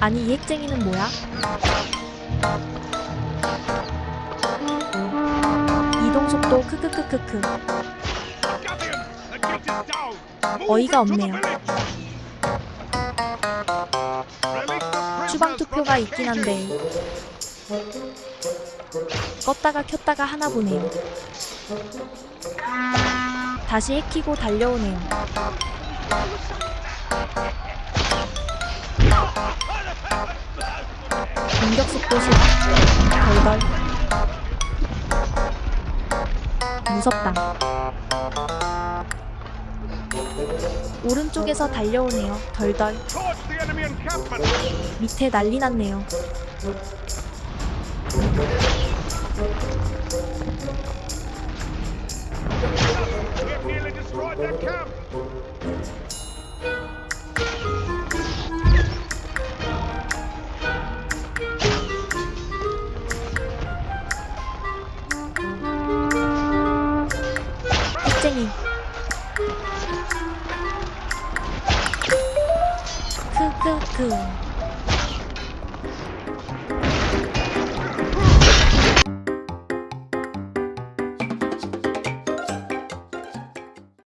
아니 이 핵쟁이는 뭐야? 이동 속도 크크크크크 어이가 없네요. 추방 투표가 있긴 한데 껐다가 켰다가 하나 보네요. 다시 해키고 달려오네요. 공격 속도 10 덜덜 무섭다. 오른쪽에서 달려오네요. 덜덜 밑에 난리 났네요 핵쟁이 크크크